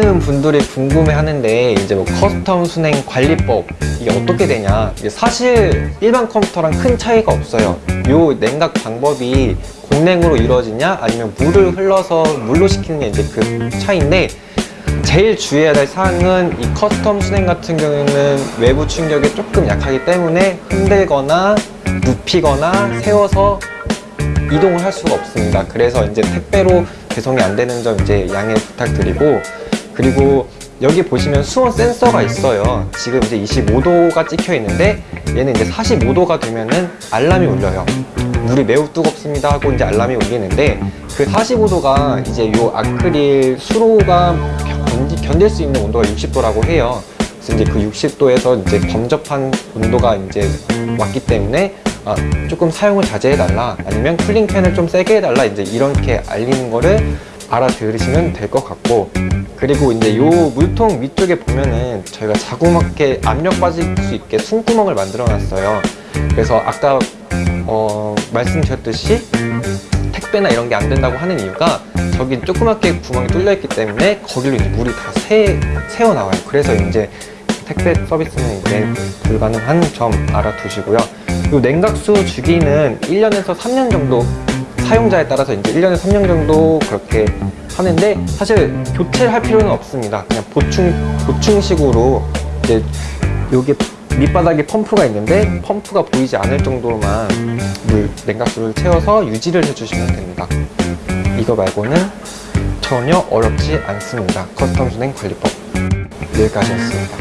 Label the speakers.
Speaker 1: 많은 분들이 궁금해 하는데 이제 뭐 custom 수냉 관리법 이게 어떻게 되냐? 이게 사실 일반 컴퓨터랑 큰 차이가 없어요. 요 냉각 방법이 공냉으로 이루어지냐? 아니면 물을 흘러서 물로 식히는 게 이제 그 차이인데 제일 주의해야 될 사항은 이 custom 수냉 같은 경우에는 외부 충격에 조금 약하기 때문에 흔들거나 눕히거나 세워서 이동을 할 수가 없습니다. 그래서 이제 택배로 배송이 안 되는 점 이제 양해 부탁드리고 그리고 여기 보시면 수온 센서가 있어요. 지금 이제 25도가 찍혀 있는데 얘는 이제 45도가 되면은 알람이 울려요. 물이 매우 뜨겁습니다 하고 이제 알람이 울리는데 그 45도가 이제 요 아크릴 수로가 견딜 수 있는 온도가 60도라고 해요. 그래서 이제 그 60도에서 이제 범접한 온도가 이제 왔기 때문에 아, 조금 사용을 자제해 달라 아니면 쿨링 팬을 좀 세게 해달라 이제 이렇게 알리는 거를 알아들으시면 될 것 같고 그리고 이제 요 물통 위쪽에 보면은 저희가 자그맣게 압력 빠질 수 있게 숨구멍을 만들어 놨어요. 그래서 아까 어, 말씀드렸듯이 택배나 이런 게 안 된다고 하는 이유가 저기 조그맣게 구멍이 뚫려 있기 때문에 거기로 이제 물이 다 새, 새어 나와요. 그래서 이제 택배 서비스는 이제 불가능한 점 알아두시고요. 이 냉각수 주기는 1년에서 3년 정도 사용자에 따라서 이제 1년에 3년 정도 그렇게 하는데 사실 교체를 할 필요는 없습니다. 그냥 보충, 보충식으로 이제 여기 밑바닥에 펌프가 있는데 펌프가 보이지 않을 정도로만 물 냉각수를 채워서 유지를 해주시면 됩니다. 이거 말고는 전혀 어렵지 않습니다. custom 수냉 관리법. 여기까지였습니다